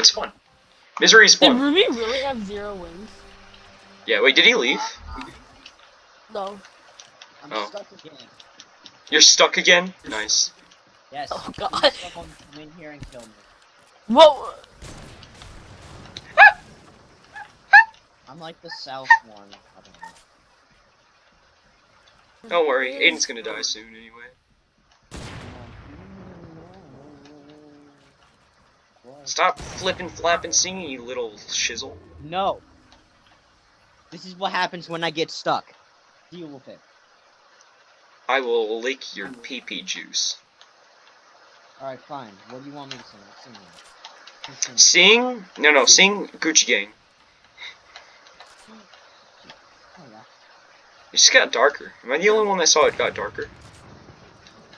it's fun. Misery is Did. Ruby really have zero wins? Yeah, wait, did he leave? No. I'm Oh. stuck again. You're stuck again? Nice. Yes. Oh, God. come in here and kill me. Whoa! I'm like the south one. I don't know. Don't worry, Aiden's gonna die soon anyway. Stop flipping, flapping, singing, you little shizzle. No. This is what happens when I get stuck. Deal with it. I will lick your pee-pee juice. Alright, fine. What do you want me to sing? I'll sing Sing? No, no, sing Gucci Gang. Oh, yeah. It just got darker. Am I the only one that saw it got darker? Gucci gang, Gucci gang, Gucci gang,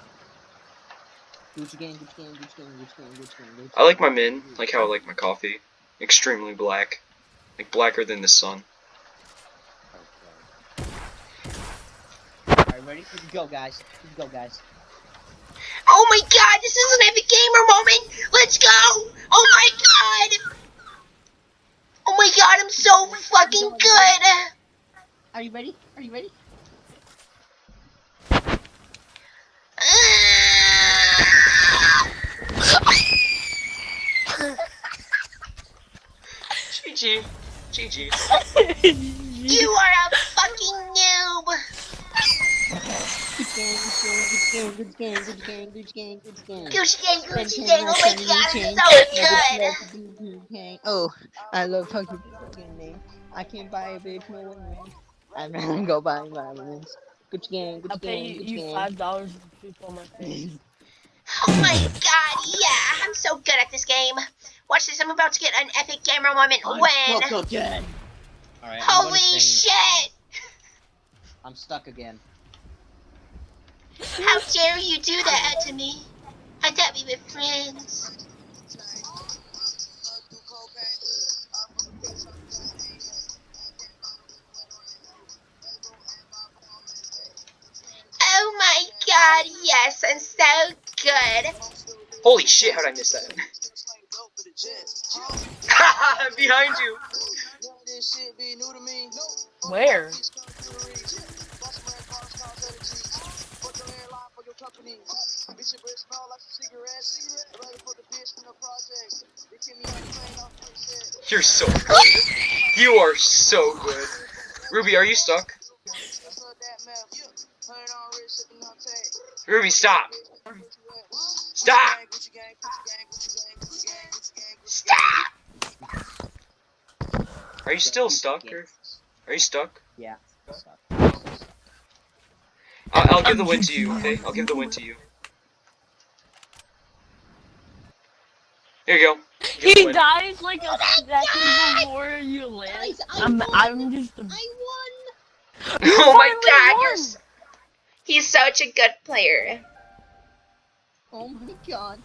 Gucci gang, Gucci gang, Gucci I like my min, like how I like my coffee. Extremely black. Like blacker than the sun. Alright, ready? Here we go, guys. Here we go, guys. Oh my god, this is an epic gamer moment! Let's go! Oh my god! Oh my god, I'm so fucking good! Are you ready? Are you ready? GG. GG. You are a fucking noob! Gucci gang, Gucci gang, oh Gucci gang, Gucci gang, Gucci gang, Gucci gang. Gucci gang, Gucci gang, oh my god, I'm so good! Oh, I love fucking fucking name. I can't buy a bitch no one. I'd rather go buy violins. Gucci gang, I'll Gucci pay gang, Gucci you five dollars to poop on my face. Oh my god, yeah, I'm so good at this game. Watch this, I'm about to get an epic gamer moment when... Stuck again. Alright, I'm Holy shit! I'm stuck again. How dare you do that to me? I thought we were friends. Oh my god, yes, I'm so good. Holy shit, how'd I miss that? Behind you! Where? You're so good. You are so good. Ruby, are you stuck? Ruby, stop! Stop! Stop! Are you still stuck? Or are you stuck? Yeah. Stuck. I'll, I'll give the win to you, okay? I'll give the win to you. Here you go. Give He dies like a second before you land. Guys, I I'm. I'm just a... I won! Oh my god, won. you're He's such a good player. Oh my god.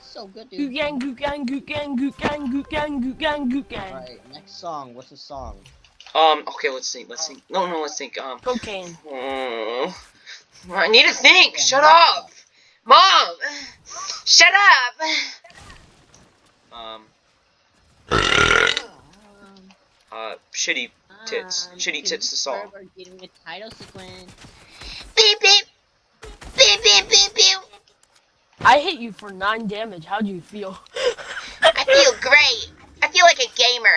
So good, Goot dude. gang, goot gang, goot gang, goot gang, goot gang, goot gang, goot gang. Alright, next song. What's the song? Um, okay, let's think, let's think. No, no, let's think, um. Cocaine. mm, I need to think! Shut up! Mom! Shut up! Um, uh, shitty Tits. um, Shitty Tits the song. Forever Getting a title sequence. I hit you for nine damage. How do you feel? I feel great. I feel like a gamer.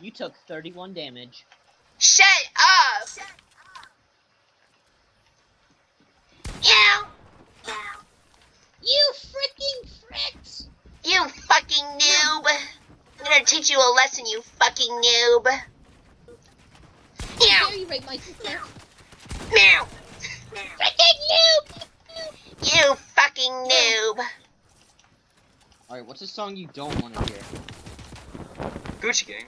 You took 31 damage. Shut up! Meow! You freaking fricks! You fucking noob! I'm gonna teach you a lesson, you fucking noob! Meow! you rape my sister? Meow! Freaking noob! You fucking noob! Alright, what's a song you don't want to hear? Gucci Gang.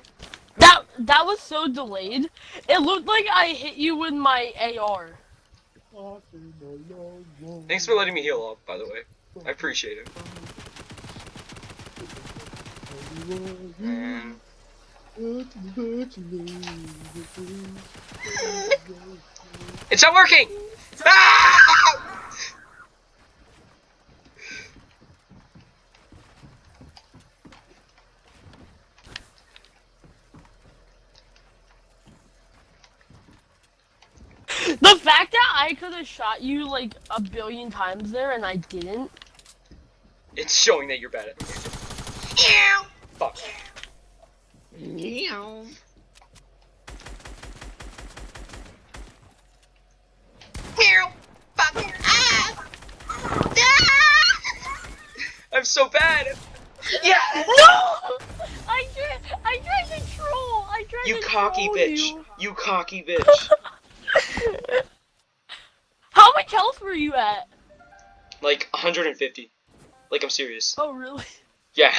That that was so delayed. It looked like I hit you with my AR. Thanks for letting me heal up, by the way. I appreciate it. And it's not working! The fact that I could have shot you like a billion times there and I didn't. It's showing that you're bad at the game. Fuck. Meow. Ew. Fuck. Ah. Ah. I'm so bad. Yeah. No! I tried. I tried to troll. I tried You to cocky troll bitch. You. You cocky bitch. How much health were you at? Like 150. Like I'm serious. Oh really? Yeah.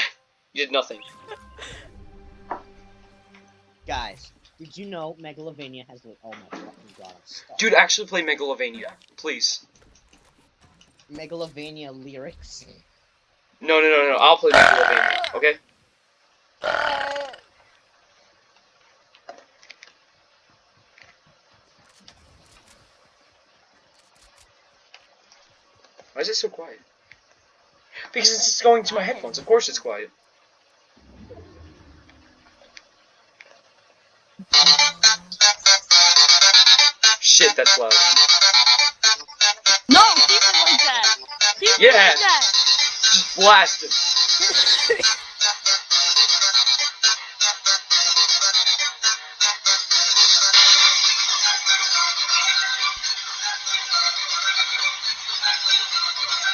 You did nothing. Guys, did you know Megalovania has like oh my fucking god. Dude, actually play Megalovania, please. Megalovania lyrics. No, no, no, no. I'll play Megalovania. Okay. Why is it so quiet? Because it's going to my headphones. Of course it's quiet. Loud. No, keep it like that. Keep Yeah. it like that. Just blast him.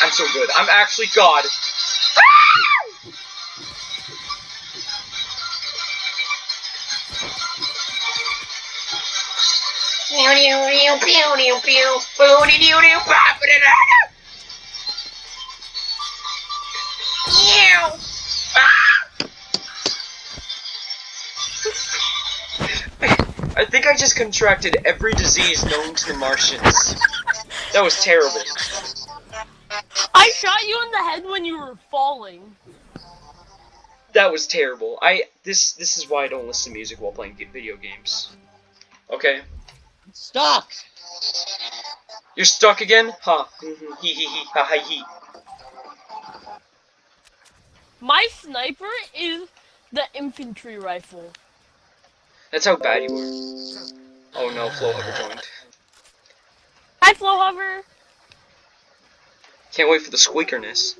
I'm so good. I'm actually God. Ah! I think I just contracted every disease known to the Martians. That was terrible. I shot you in the head when you were falling. That was terrible. I this this is why I don't listen to music while playing video games. Okay. Stuck! You're stuck again? Ha. Mhm. Hee hee hee. Ha ha hee. My sniper is the infantry rifle. That's how bad you were. Oh no, Flow Hover joined. Hi, Flow Hover. Can't wait for the squeakerness.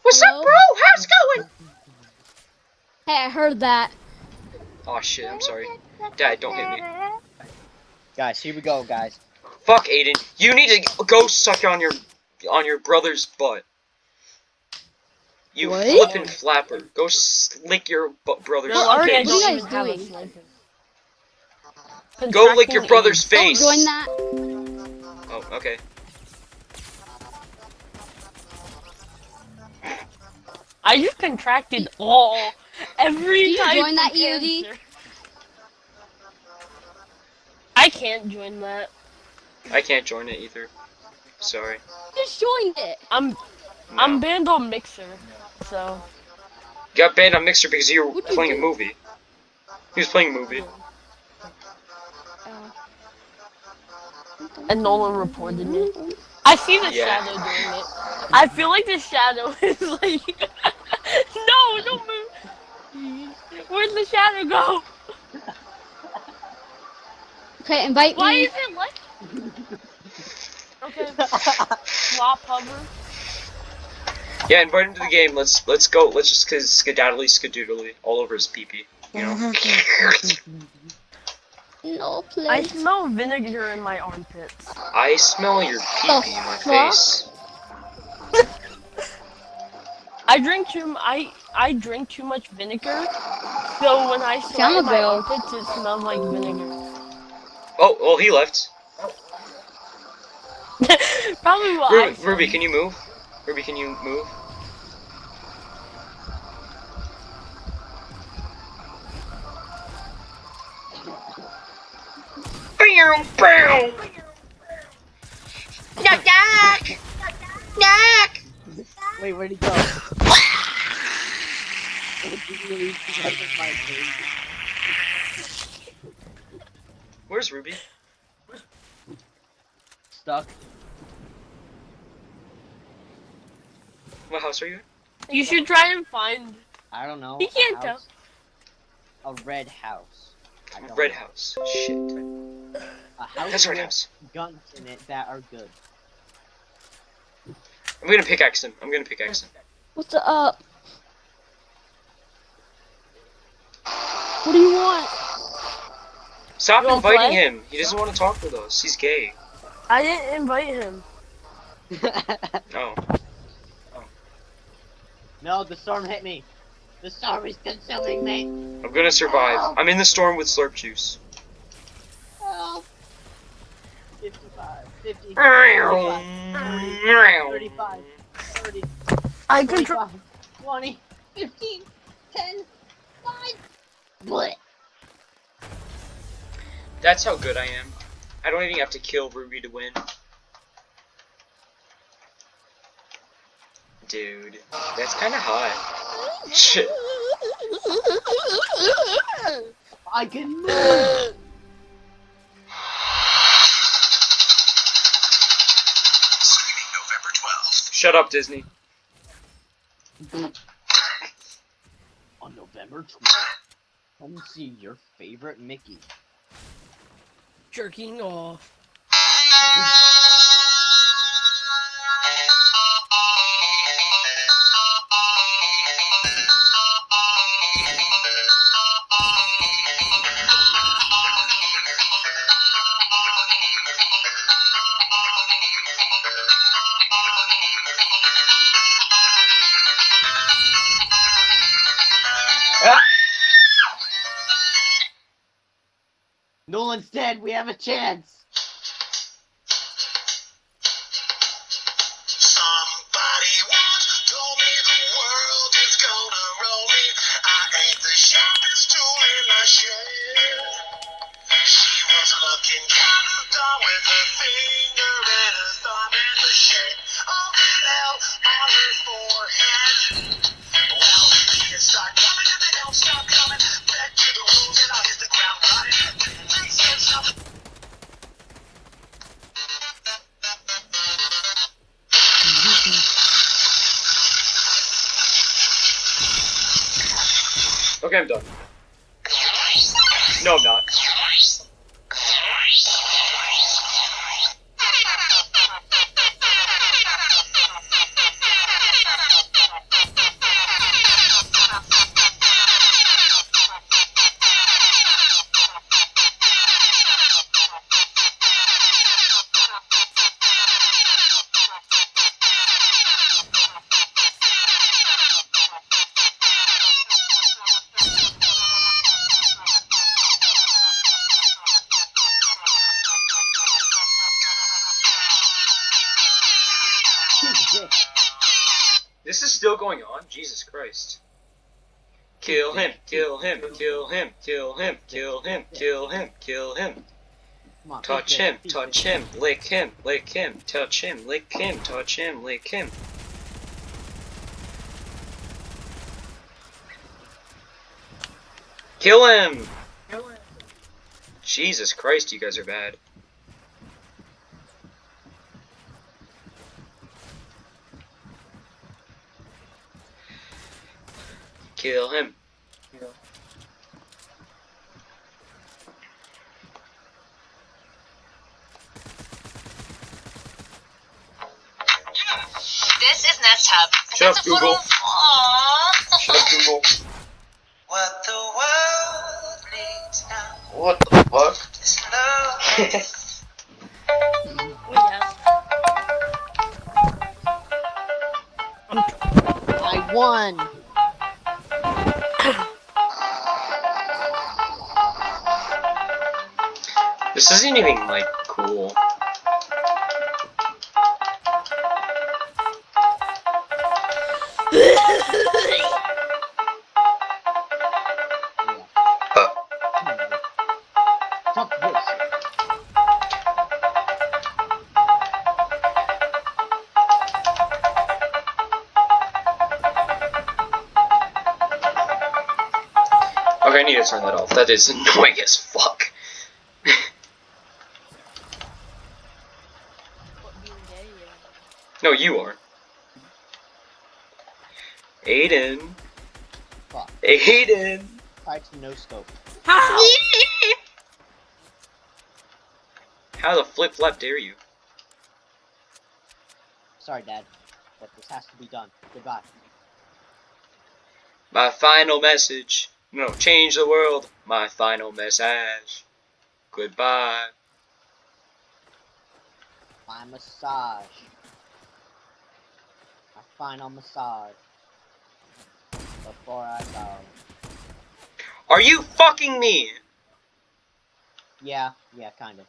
What's Hello? up, bro? How's it going? Hey, I heard that. Oh shit, I'm sorry. Dad, don't hit me. Guys, here we go, guys. Fuck Aiden. You need to go suck on your on your brother's butt. You What? flippin' flapper. Go slick your bu- brother's You're face. What are you guys even have a doing? Go lick your Contracting brother's Don't face. join that. Oh, okay. I just contracted all every Do you type join that, EOD? I can't join that. I can't join it either. Sorry. Just joined it. I'm No. I'm banned on Mixer, so got banned on Mixer because you were What'd you playing a movie. He was playing a movie. Uh, and Nolan reported me. I see the Yeah. shadow doing it. I feel like the shadow is like No, don't move. Where'd the shadow go? Okay, invite Why me. is it like Okay. Flop hover. Yeah, invite him to the game. Let's let's go. Let's just sk- skedaddly skadoodly all over his peepee. pee. You know. No, I smell vinegar in my armpits. I smell your peepee pee in my face. I drink too. I I drink too much vinegar, so when I sweat I'm a in my armpits, it smells like vinegar. Oh, well, he left. Probably what Ruby. Ruby, can you move? Ruby, can you move? Pew, pew. Knock, knock. Knock. Wait, where'd he go? Did you really get in my face? Where's Ruby? Stuck. What house are you in? You should try and find. I don't know. He can't tell. A red house. I don't Red know. house. Shit. A house That's right with house. guns in it that are good. I'm gonna pickaxe him. I'm gonna pickaxe him. What's up? What do you want? Stop You inviting him. He doesn't want to talk with us. He's gay. I didn't invite him. Oh. no, the storm hit me. The storm is consuming me. I'm gonna survive. I'm in the storm with slurp juice. Help. 55, 50, 35. 35, 30, I control. 20, 15, 10, 5. Blech. That's how good I am. I don't even have to kill Ruby to win. Dude, that's kind of hot. Shit. I can move. November 12th. Shut up, Disney. On November 12th, come see your favorite Mickey. Jerking off. Nolan's dead. We have a chance. Okay, I'm done. No, I'm not. Still going on? Jesus Christ. Kill him, kill him, kill him, kill him, kill him, kill him, kill him. Touch him, touch him, lick him, lick him, touch him, lick him, touch him, lick him. Kill him! Jesus Christ, you guys are bad. Kill him. This is Nest Hub. Shut up, Google. Aw. Shut up, Google. What the world needs now What the fuck? is love. I won. This isn't even like cool. Oh. This. okay, I need to turn that off. That is annoying as fuck. No, you are. Aiden. Fuck. Aiden. Try to no scope. How? How the flip flap dare you? Sorry, Dad, but this has to be done. Goodbye. My final message. No, change the world. My final message. Goodbye. My massage. Final massage. Before I go. Are you fucking me? Yeah, yeah, kind of.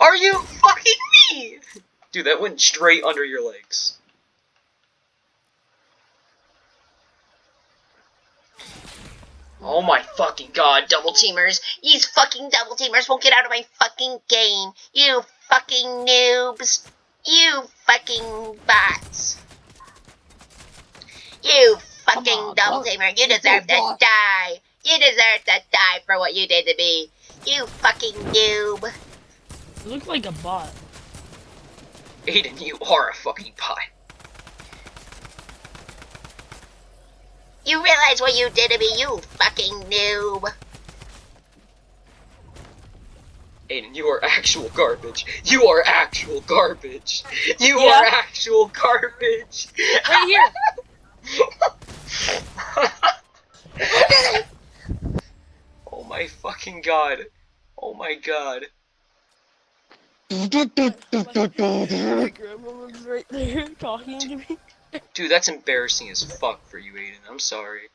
Are you fucking me? Dude, that went straight under your legs. Oh my fucking god, double teamers. These fucking double teamers won't get out of my fucking game. You fucking noobs. You fucking bots. You fucking on, double bot. teamer. You deserve to bot. die. You deserve to die for what you did to me. You fucking noob. You look like a bot. Aiden, you are a fucking bot. You realize what you did to me, you fucking noob. Aiden, you are actual garbage. You are actual garbage. You Yeah. are actual garbage. Right here. oh my fucking god. Oh my god. My grandma was right there talking to me. Dude, that's embarrassing as fuck for you, Aiden. I'm sorry.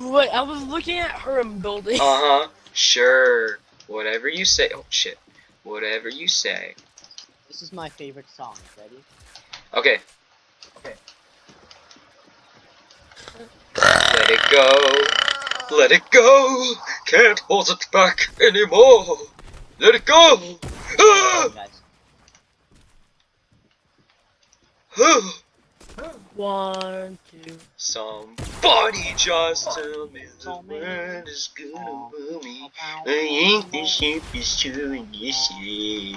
Wait, I was looking at her in building. Uh huh. Sure. Whatever you say. Oh shit. Whatever you say. This is my favorite song. Ready? Okay. Okay. Let it go. Let it go. Can't hold it back anymore. Let it go. Ah! One, two. Somebody just tell me the world is gonna oh. move me. I think the ship is turning this shit.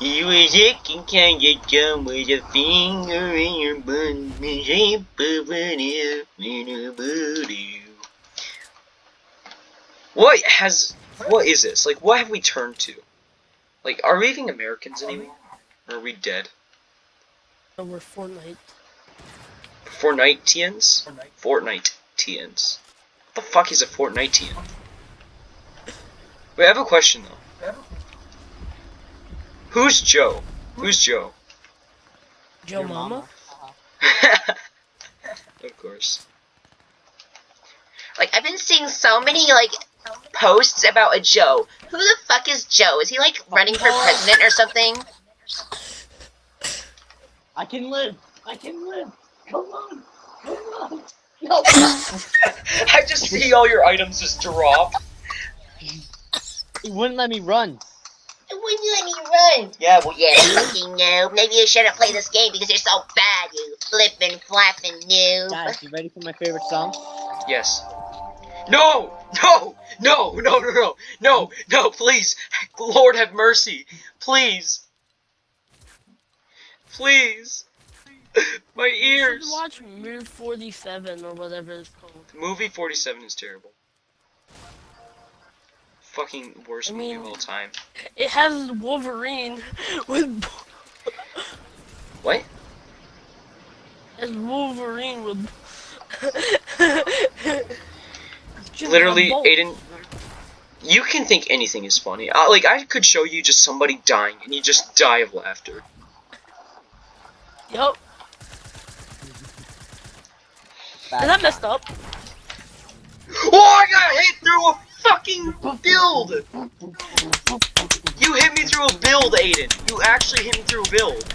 You was looking kinda dumb with a finger in your bum, the shape of an in a booty. What has, what is this? Like, what have we turned to? Like, are we even Americans anymore? Or are we dead? Oh, we're Fortnite. Fortniteans? Fortniteans. What the fuck is a Fortnitean? Wait, I have a question though. Who's Joe? Who's Joe? Joe Your Mama? Uh-huh. of course. Like, I've been seeing so many, like, posts about a Joe. Who the fuck is Joe? Is he, like, running for president or something? I can live. I can live. Come on. Come on. No. I just see all your items just drop. He wouldn't let me run. When you let me run? Yeah, well, Yeah, fucking noob. Maybe you shouldn't play this game because you're so bad, you flippin' flappin' noob. Guys, you ready for my favorite song? yes. No! No! No! No! No! No! No! No! Please! Lord have mercy! Please! Please! My You watch Move 47 or whatever it's called. Movie 47 is terrible. Fucking worst I movie of all time. It has Wolverine with. What? It has Wolverine with. Literally. Aiden, you can think anything is funny. Like, I could show you just somebody dying, and you just die of laughter. Yup. Bad Is that guy. messed up? Oh, I got hit through a fucking build! You hit me through a build, Aiden. You actually hit me through a build.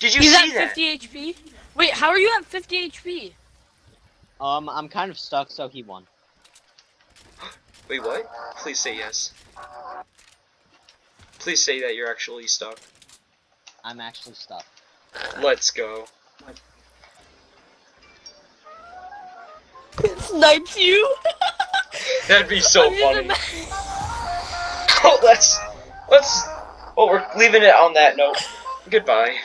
Did you He's see at that? 50 HP. Wait, how are you at 50 HP? Um, I'm kind of stuck, so he won. Wait, what? Please say yes. Please say that you're actually stuck. I'm actually stuck. Let's go. Snipes you. That'd be so funny. Oh, let's let's. Oh, we're leaving it on that note. Goodbye.